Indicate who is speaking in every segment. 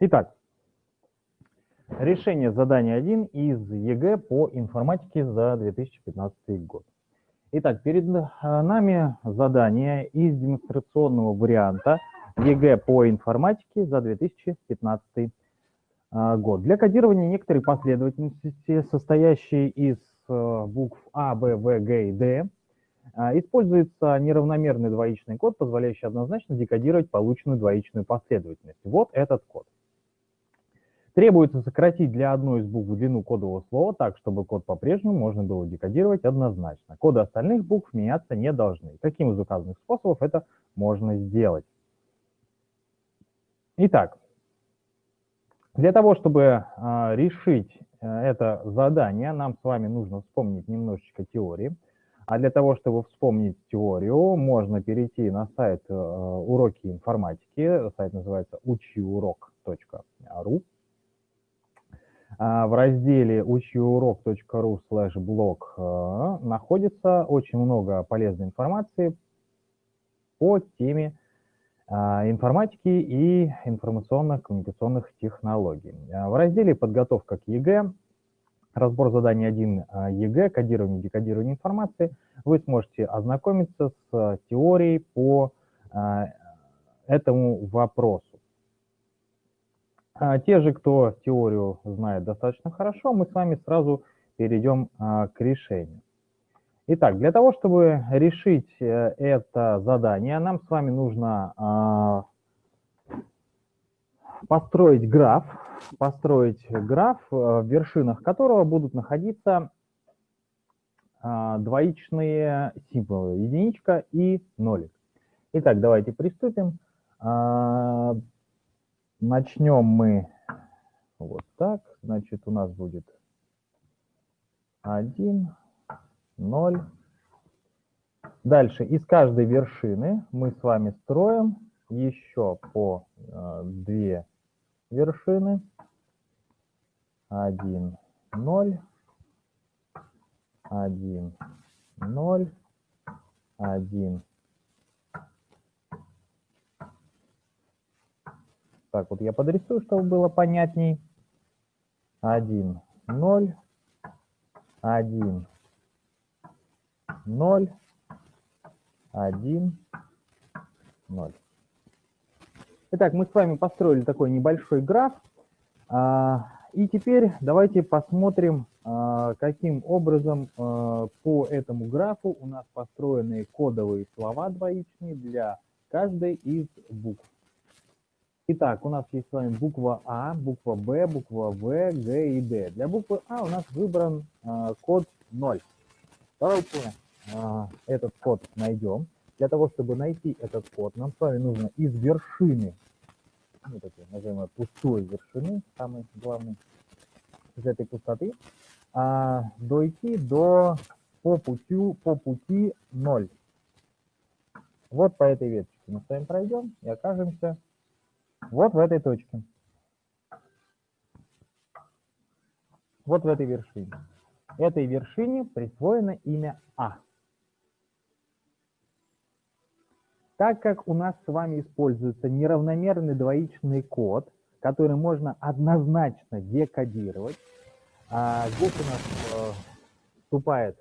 Speaker 1: Итак, решение задания 1 из ЕГЭ по информатике за 2015 год. Итак, перед э, нами задание из демонстрационного варианта ЕГЭ по информатике за 2015 э, год. Для кодирования некоторой последовательности, состоящей из э, букв А, Б, В, Г и Д, используется неравномерный двоичный код, позволяющий однозначно декодировать полученную двоичную последовательность. Вот этот код. Требуется сократить для одной из букв длину кодового слова так, чтобы код по-прежнему можно было декодировать однозначно. Коды остальных букв меняться не должны. Каким из указанных способов это можно сделать? Итак, для того, чтобы э, решить это задание, нам с вами нужно вспомнить немножечко теории. А для того, чтобы вспомнить теорию, можно перейти на сайт э, уроки информатики. Сайт называется учиурок.ру. А, в разделе учиурок.ру slash э, находится очень много полезной информации по теме а, информатики и информационных коммуникационных технологий. А, в разделе «Подготовка к ЕГЭ» разбор заданий 1 ЕГЭ, кодирование и декодирование информации, вы сможете ознакомиться с теорией по этому вопросу. А, те же, кто теорию знает достаточно хорошо, мы с вами сразу перейдем а, к решению. Итак, для того, чтобы решить э, это задание, нам с вами нужно а, построить граф, построить граф, э, в вершинах которого будут находиться двоичные символы, единичка и нолик. Итак, давайте приступим. Начнем мы вот так. Значит, у нас будет 1, 0. Дальше из каждой вершины мы с вами строим еще по э, две вершины. 1, 0, 1, 0, 1, Так, вот я подрисую, чтобы было понятней. 1, 0, 1, 0, 1, 0. Итак, мы с вами построили такой небольшой граф. А, и теперь давайте посмотрим, а, каким образом а, по этому графу у нас построены кодовые слова двоичные для каждой из букв. Итак, у нас есть с вами буква А, буква Б, буква В, Г и Д. Для буквы А у нас выбран э, код 0. Давайте э, этот код найдем. Для того, чтобы найти этот код, нам с вами нужно из вершины, вот этой, назовем пустой вершины, самый главный, из этой пустоты, э, дойти до по пути, по пути 0. Вот по этой веточке мы с вами пройдем и окажемся вот в этой точке. Вот в этой вершине. Этой вершине присвоено имя А. Так как у нас с вами используется неравномерный двоичный код, который можно однозначно декодировать, а здесь у нас э, вступает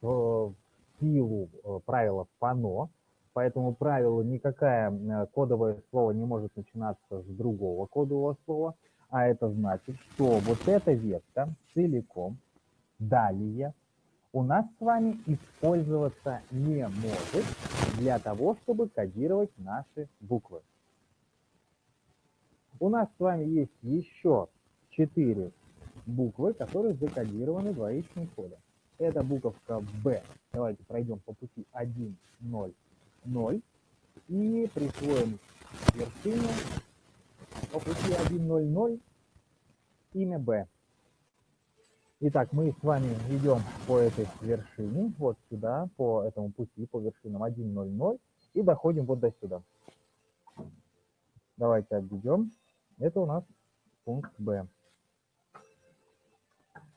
Speaker 1: в силу э, правила ФАНО, по этому правилу никакое э, кодовое слово не может начинаться с другого кодового слова, а это значит, что вот эта ветка целиком далее у нас с вами использоваться не может для того, чтобы кодировать наши буквы. У нас с вами есть еще четыре буквы, которые закодированы двоичным кодом. Это буковка B. Давайте пройдем по пути 1, 0, 0 и присвоим вершине по пути 1.0.0 имя b. Итак, мы с вами идем по этой вершине, вот сюда, по этому пути, по вершинам 1.0.0 и доходим вот до сюда. Давайте обведем. Это у нас пункт b.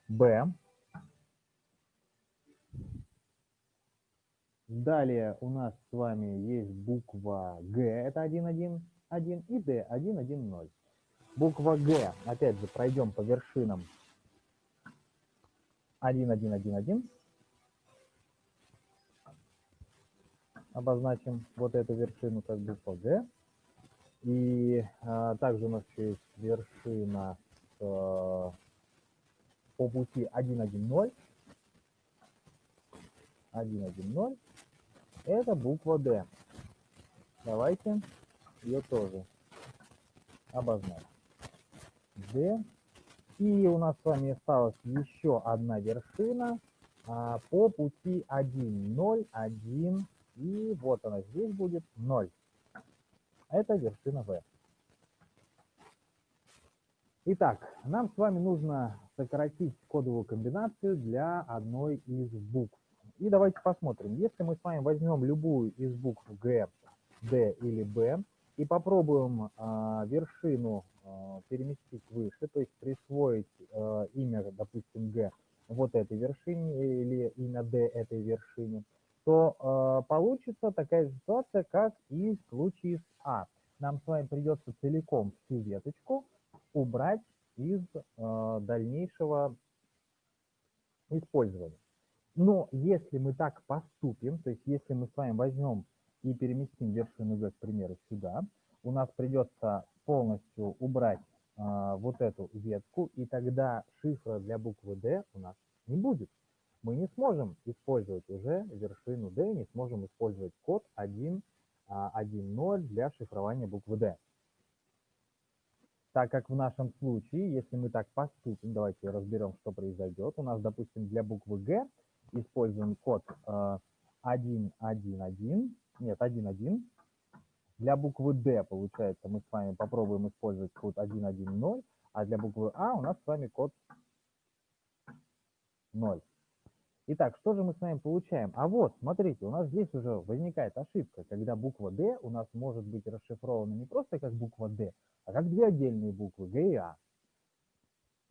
Speaker 1: b Далее у нас с вами есть буква Г, это 1, 1, 1, и Д, 1, 1, 0. Буква Г. Опять же, пройдем по вершинам 1, 1, 1, 1. Обозначим вот эту вершину как буква Г. И а, также у нас есть вершина с, а, по пути 1, 1, 0. 1, 1, 0. Это буква D. Давайте ее тоже обозначим. D. И у нас с вами осталась еще одна вершина а, по пути 1, 0, 1. И вот она здесь будет 0. Это вершина V. Итак, нам с вами нужно сократить кодовую комбинацию для одной из букв. И давайте посмотрим. Если мы с вами возьмем любую из букв Г, D или B и попробуем э, вершину э, переместить выше, то есть присвоить э, имя, допустим, Г вот этой вершине или имя D этой вершине, то э, получится такая ситуация, как и в случае с А. Нам с вами придется целиком всю веточку убрать из э, дальнейшего использования. Но если мы так поступим, то есть если мы с вами возьмем и переместим вершину V, к примеру, сюда, у нас придется полностью убрать э, вот эту ветку, и тогда шифра для буквы D у нас не будет. Мы не сможем использовать уже вершину D, не сможем использовать код 1.1.0 а, для шифрования буквы D. Так как в нашем случае, если мы так поступим, давайте разберем, что произойдет. У нас, допустим, для буквы G используем код 1.1.1, э, нет, 1.1. Для буквы D, получается, мы с вами попробуем использовать код 1.1.0, а для буквы А у нас с вами код 0. Итак, что же мы с вами получаем? А вот, смотрите, у нас здесь уже возникает ошибка, когда буква D у нас может быть расшифрована не просто как буква D, а как две отдельные буквы G и A.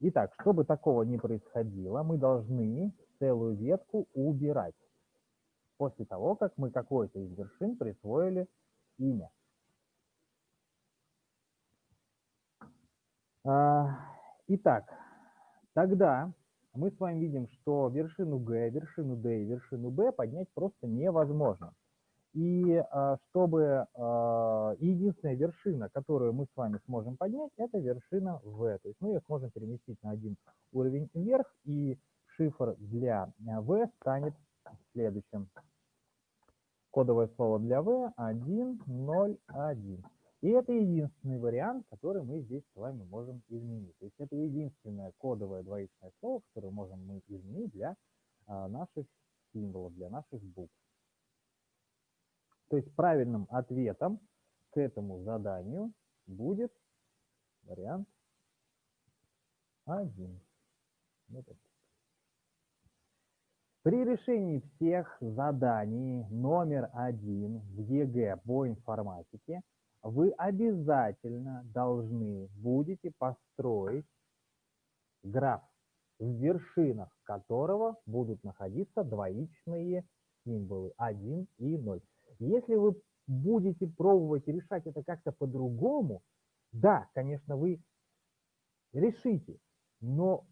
Speaker 1: Итак, чтобы такого не происходило, мы должны целую ветку убирать после того, как мы какой-то из вершин присвоили имя. А, итак, тогда мы с вами видим, что вершину Г, вершину D и вершину B поднять просто невозможно. И а, чтобы а, единственная вершина, которую мы с вами сможем поднять, это вершина V. То есть мы ее сможем переместить на один уровень вверх, и шифр для V станет следующим. Кодовое слово для V 101. И это единственный вариант, который мы здесь с вами можем изменить. То есть это единственное кодовое двоичное слово, которое можем мы изменить для а, наших символов, для наших букв. То есть правильным ответом к этому заданию будет вариант 1. Вот При решении всех заданий номер один в ЕГЭ по информатике вы обязательно должны будете построить граф, в вершинах которого будут находиться двоичные символы 1 и 0. Если вы будете пробовать решать это как-то по-другому, да, конечно, вы решите, но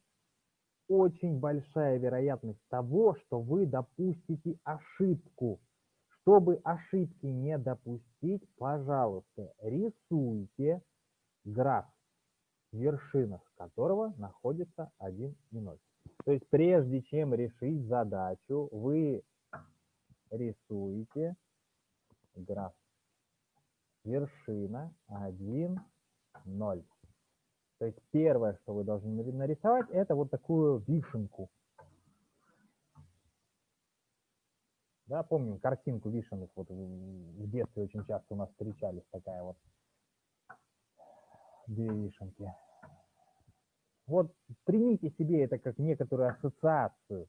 Speaker 1: очень большая вероятность того, что вы допустите ошибку. Чтобы ошибки не допустить, пожалуйста, рисуйте граф, в вершинах которого находится 1 и 0. То есть прежде чем решить задачу, вы рисуете граф. Вершина 1, 0. То есть первое, что вы должны нарисовать, это вот такую вишенку. Да, помним картинку вишенок, вот в детстве очень часто у нас встречались такая вот две вишенки. Вот примите себе это как некоторую ассоциацию,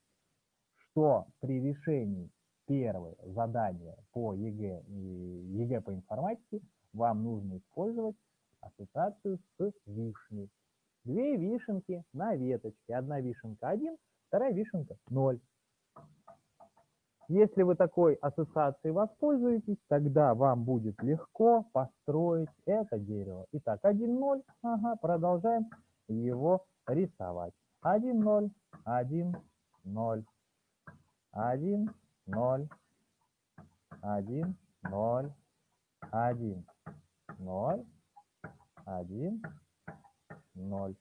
Speaker 1: что при решении первое задание по ЕГЭ и ЕГЭ по информатике вам нужно использовать ассоциацию с вишней. Две вишенки на веточке. Одна вишенка 1, вторая вишенка 0. Если вы такой ассоциацией воспользуетесь, тогда вам будет легко построить это дерево. Итак, 1, 0, ага, продолжаем его рисовать. 1, 0, 1, 0, 1, 0, 1, 0, 1, 0, 1, 0.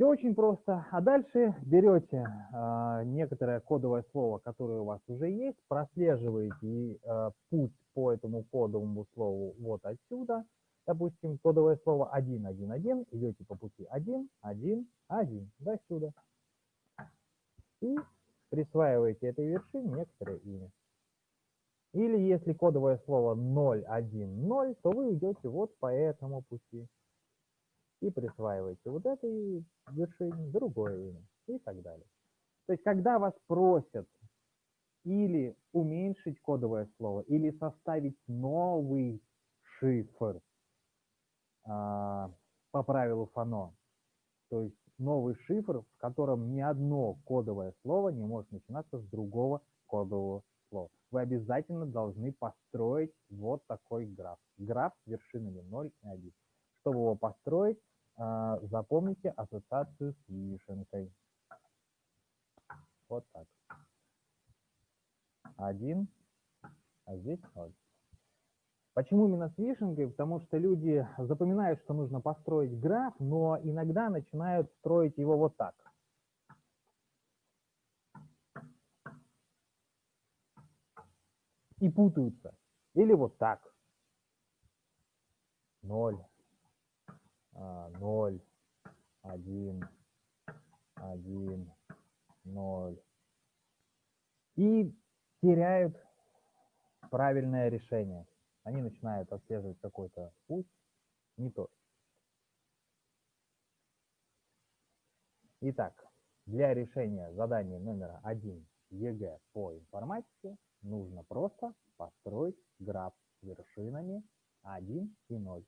Speaker 1: Все очень просто. А дальше берете э, некоторое кодовое слово, которое у вас уже есть, прослеживаете э, путь по этому кодовому слову вот отсюда. Допустим, кодовое слово 1, 1, 1, идете по пути 1, 1, 1, до сюда. И присваиваете этой вершине некоторое имя. Или если кодовое слово 0, 1, 0, то вы идете вот по этому пути и присваиваете вот этой вершине другое имя и так далее. То есть, когда вас просят или уменьшить кодовое слово, или составить новый шифр а, по правилу Фано, то есть новый шифр, в котором ни одно кодовое слово не может начинаться с другого кодового слова. Вы обязательно должны построить вот такой граф. Граф с вершинами 0 и 1. Чтобы его построить, а, запомните ассоциацию с вишенкой. Вот так. Один, а здесь ноль. Почему именно с вишенкой? Потому что люди запоминают, что нужно построить граф, но иногда начинают строить его вот так. И путаются. Или вот так. Ноль. 0, 1, 1, 0. И теряют правильное решение. Они начинают отслеживать какой-то путь, не тот. Итак, для решения задания номер один ЕГЭ по информатике нужно просто построить граф с вершинами 1 и 0.